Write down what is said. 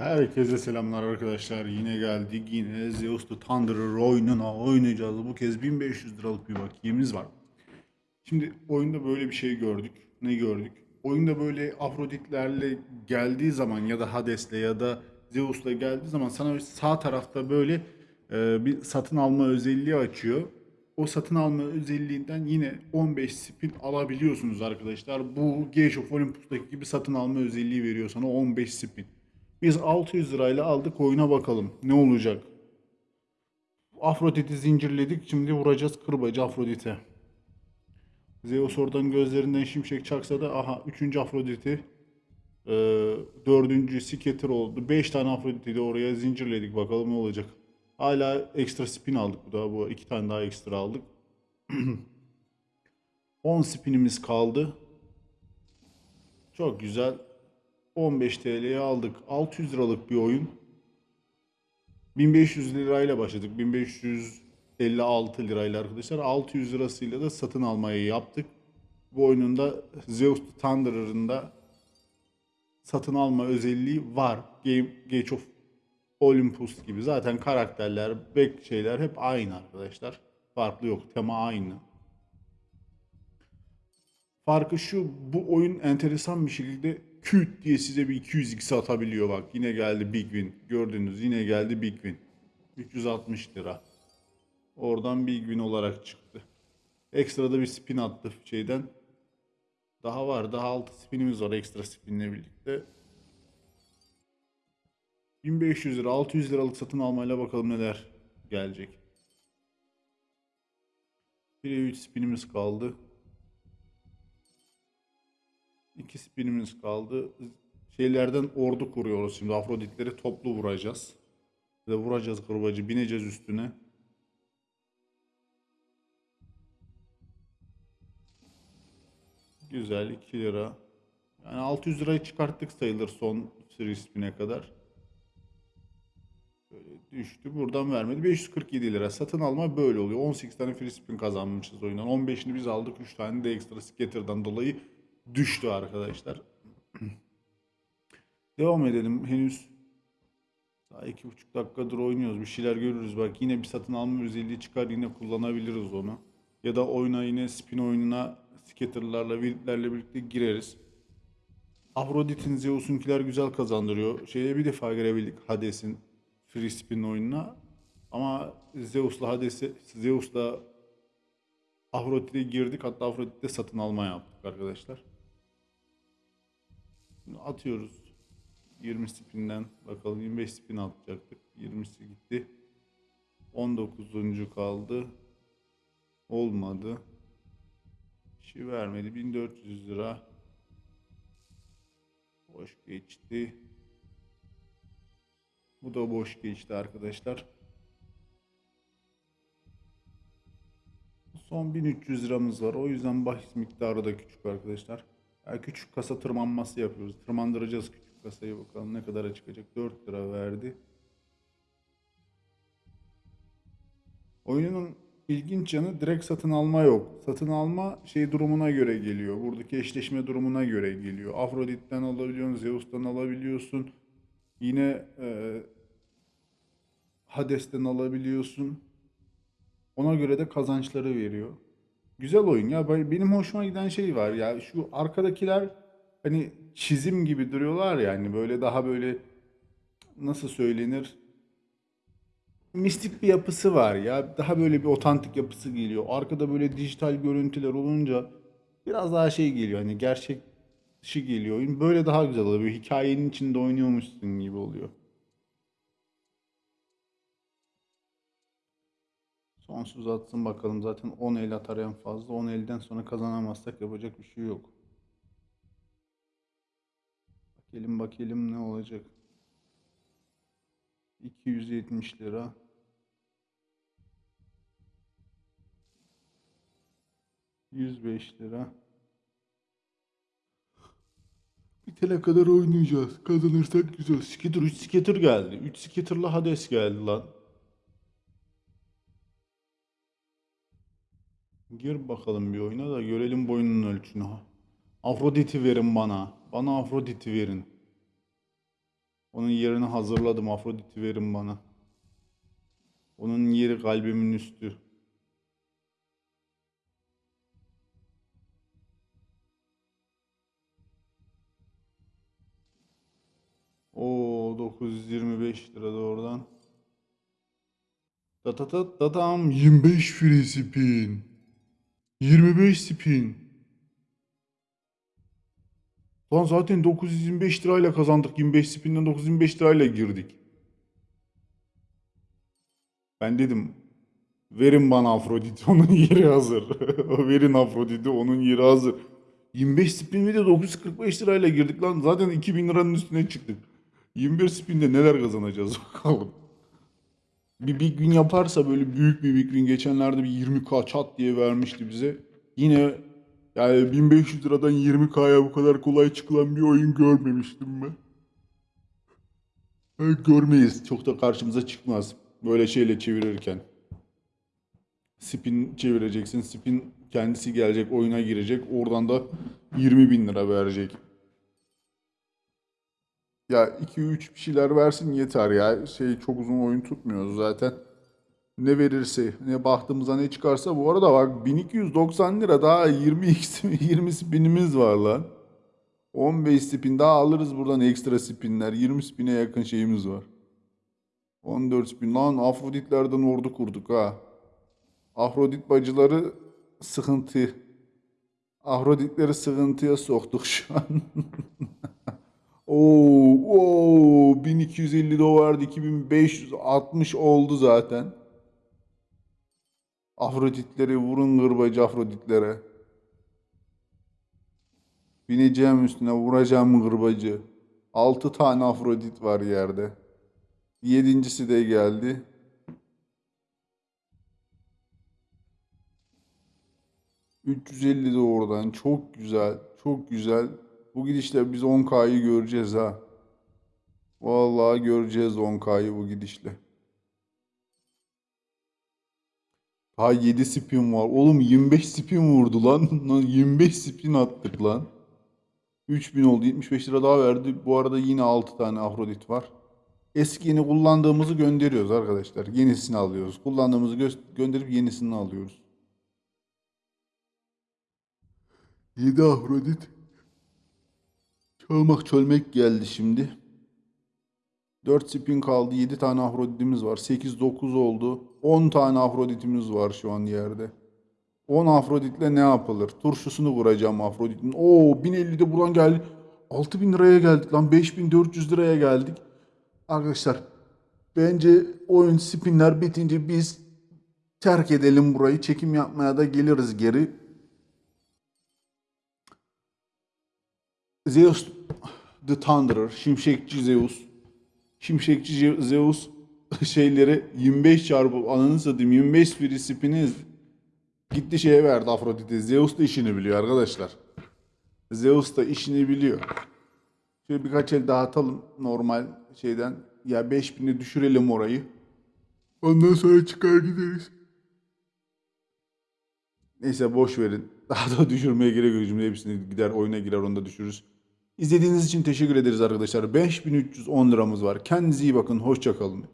Herkese selamlar arkadaşlar. Yine geldik. Yine Zeus the Thunderer oyununa oynayacağız. Bu kez 1500 liralık bir bakiyemiz var. Şimdi oyunda böyle bir şey gördük. Ne gördük? Oyunda böyle Afroditlerle geldiği zaman ya da Hades'le ya da Zeus'la geldiği zaman sana sağ tarafta böyle e, bir satın alma özelliği açıyor. O satın alma özelliğinden yine 15 spin alabiliyorsunuz arkadaşlar. Bu Gage of Olympus'taki gibi satın alma özelliği veriyor sana 15 spin. Biz 600 lirayla aldık oyuna bakalım ne olacak. Afrodit'i zincirledik şimdi vuracağız kırbacı Afrodit'e. Zeus oradan gözlerinden şimşek çaksa da aha 3. Afrodit'i e, 4. Skeeter oldu. 5 tane Afrodit'i de oraya zincirledik bakalım ne olacak. Hala ekstra spin aldık bu da bu iki tane daha ekstra aldık. 10 spinimiz kaldı. Çok güzel. 15 TL'ye aldık. 600 liralık bir oyun. 1500 lirayla başladık. 1556 lirayla arkadaşlar. 600 lirasıyla da satın almayı yaptıp Bu oyunun da Zeus Thunderer'ın da satın alma özelliği var. Game Gate of Olympus gibi. Zaten karakterler, back şeyler hep aynı arkadaşlar. Farklı yok. Tema aynı. Farkı şu, bu oyun enteresan bir şekilde küt diye size bir 200x atabiliyor bak. Yine geldi Big Win. Gördünüz yine geldi Big Win. 360 lira. Oradan Big Win olarak çıktı. Ekstra da bir spin attı şeyden. Daha var. Daha 6 spinimiz var ekstra spinle birlikte. 1500 lira, 600 liralık satın almayla bakalım neler gelecek. Bir 3 spinimiz kaldı. 2 spinimiz kaldı. Şeylerden ordu kuruyoruz şimdi. Afroditleri toplu vuracağız. Ve vuracağız kırbacı. Bineceğiz üstüne. Güzel 2 lira. Yani 600 lirayı çıkarttık sayılır son free spin'e kadar. Böyle düştü. Buradan vermedi. 547 lira. Satın alma böyle oluyor. 18 tane free spin kazanmışız oyundan. 15'ini biz aldık. 3 tane de ekstra scatter'dan dolayı düştü arkadaşlar. Devam edelim. Henüz daha iki buçuk dakikadır oynuyoruz. Bir şeyler görürüz. Bak yine bir satın alma özelliği çıkar. Yine kullanabiliriz onu. Ya da oyuna yine spin oyununa scatter'larla, wild'lerle birlikte gireriz. Afrodit'in Zeus'unkiler güzel kazandırıyor. Şeye bir defa girebildik Hades'in free spin oyununa. Ama Zeus'la Hades'e Zeus'la Afrodit'e girdik. Hatta Afrodit'te satın alma yaptık arkadaşlar. Şimdi atıyoruz. 20 spinden bakalım 25 spin atacaktık. 20'si gitti. 19. kaldı. Olmadı. Bir şey vermedi. 1400 lira. Boş geçti. Bu da boş geçti arkadaşlar. Son 1300 liramız var. O yüzden bahis miktarı da küçük arkadaşlar. Küçük kasa tırmanması yapıyoruz. Tırmandıracağız küçük kasayı bakalım ne kadara çıkacak. 4 lira verdi. Oyunun ilginç yanı direkt satın alma yok. Satın alma şey durumuna göre geliyor. Buradaki eşleşme durumuna göre geliyor. Afrodit'ten alabiliyorsun, Zeus'tan alabiliyorsun. Yine e, Hades'ten alabiliyorsun. Ona göre de kazançları veriyor. Güzel oyun ya. Benim hoşuma giden şey var ya. Şu arkadakiler hani çizim gibi duruyorlar ya. Hani böyle daha böyle nasıl söylenir? Mistik bir yapısı var ya. Daha böyle bir otantik yapısı geliyor. Arkada böyle dijital görüntüler olunca biraz daha şey geliyor. Hani gerçek dışı geliyor oyun. Böyle daha güzel oluyor. Hikayenin içinde oynuyormuşsun gibi oluyor. Sonsuz atsın bakalım. Zaten 10 el atar en fazla. 10 elden sonra kazanamazsak yapacak bir şey yok. Bakalım bakalım ne olacak. 270 lira. ...105 lira. Bitene kadar oynayacağız. Kazanırsak güzel. Skitter 3 skitter geldi. 3 skitter'la Hades geldi lan. Gir bakalım bir oyuna da görelim boyunun ölçünü. Afrodit'i verin bana. Bana Afrodit'i verin. Onun yerini hazırladım. Afrodit'i verin bana. Onun yeri kalbimin üstü. O 925 lira da oradan. Ta ta ta ta tam 25 free spin. 25 spin. Lan zaten 925 lirayla kazandık. 25 spinden 925 lirayla girdik. Ben dedim verin bana Afrodit onun yeri hazır. verin Afrodit'i onun yeri hazır. 25 spin ve de 945 lirayla girdik lan. Zaten 2000 liranın üstüne çıktık. 21 spinde neler kazanacağız bakalım. Bir big win yaparsa böyle büyük bir big win geçenlerde bir 20k çat diye vermişti bize. Yine yani 1500 liradan 20k'ya bu kadar kolay çıkılan bir oyun görmemiştim ben. Evet, görmeyiz. Çok da karşımıza çıkmaz. Böyle şeyle çevirirken. Spin çevireceksin. Spin kendisi gelecek, oyuna girecek. Oradan da 20 bin lira verecek. Ya 2-3 bir şeyler versin yeter ya. Şey çok uzun oyun tutmuyoruz zaten. Ne verirse, ne bahtımıza ne çıkarsa. Bu arada bak 1290 lira daha 20 20 spinimiz var lan. 15 spin daha alırız buradan ekstra spinler. 20 spine yakın şeyimiz var. 14 spin lan Afroditlerden ordu kurduk ha. Afrodit bacıları sıkıntı. Afroditleri sıkıntıya soktuk şu an. Oo, oo, 1250 dolardı 2560 oldu zaten. Afroditleri vurun gırbacı Afroditlere. Bineceğim üstüne vuracağım gırbacı. 6 tane Afrodit var yerde. Yedincisi de geldi. ...350 de oradan. Çok güzel. Çok güzel. Bu gidişle biz 10K'yı göreceğiz ha. Vallahi göreceğiz 10K'yı bu gidişle. Ha 7 spin var. Oğlum 25 spin vurdu lan. Lan 25 spin attık lan. 3000 oldu. 75 lira daha verdi. Bu arada yine 6 tane Afrodit var. Eskini kullandığımızı gönderiyoruz arkadaşlar. Yenisini alıyoruz. Kullandığımızı gö- gönderip yenisini alıyoruz. 7 Afrodit. Çalmak çölmek geldi şimdi. 4 spin kaldı. 7 tane Afrodit'imiz var. 8-9 oldu. 10 tane Afrodit'imiz var şu an yerde. 10 Afrodit'le ne yapılır? Turşusunu vuracağım Afrodit'in. Oo 1050 de buradan geldi. 6000 liraya geldik lan. 5400 liraya geldik. Arkadaşlar bence oyun spinler bitince biz terk edelim burayı. Çekim yapmaya da geliriz geri. Zeus the Thunderer, Şimşekçi Zeus. Şimşekçi Zeus şeyleri 25 çarpı ananı satayım 25 free spin'i gitti şeye verdi Afrodit'e. Zeus da işini biliyor arkadaşlar. Zeus da işini biliyor. Şöyle birkaç el daha atalım normal şeyden. Ya 5000'i düşürelim orayı. Ondan sonra çıkar gideriz. Neyse boş verin. Daha da düşürmeye gerek yok. Şimdi hepsini gider oyuna girer onu da düşürürüz. İzlediğiniz için teşekkür ederiz arkadaşlar. 5310 liramız var. Kendinize iyi bakın. Hoşça kalın.